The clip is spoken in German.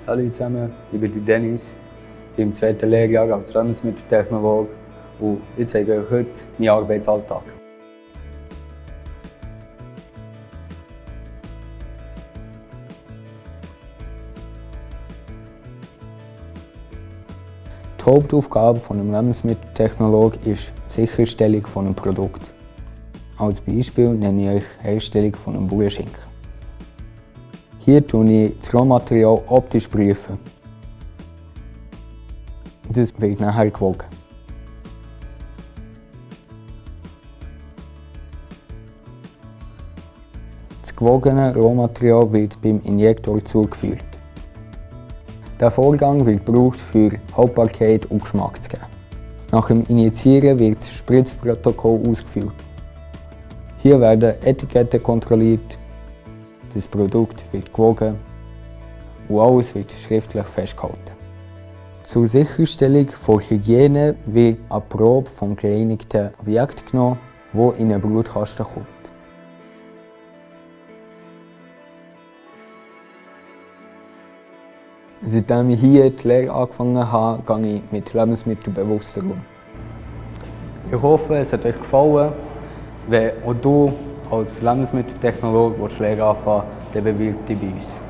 Salut zusammen, ich bin Dennis, ich bin im zweiten Lehrjahr als Lebensmitteltechnologe und ich zeige euch heute meinen Arbeitsalltag. Die Hauptaufgabe eines Lebensmitteltechnologen ist die Sicherstellung eines Produkts. Als Beispiel nenne ich euch die Herstellung von einem. Hier prüfe ich das Rohmaterial optisch. Prüfen. Das wird nachher gewogen. Das gewogene Rohmaterial wird beim Injektor zugeführt. Der Vorgang wird gebraucht, für Haltbarkeit und Geschmack zu geben. Nach dem Injizieren wird das Spritzprotokoll ausgeführt. Hier werden Etiketten kontrolliert, das Produkt wird gewogen und alles wird schriftlich festgehalten. Zur Sicherstellung von Hygiene wird eine Probe vom gereinigten Objekt genommen, das in einen Brutkasten kommt. Seitdem ich hier die Lehre angefangen habe, gehe ich mit Lebensmitteln bewusster um. Ich hoffe, es hat euch gefallen. Wenn auch du als Lebensmitteltechnologe Lehre anfangen dann bewirb dich bei uns.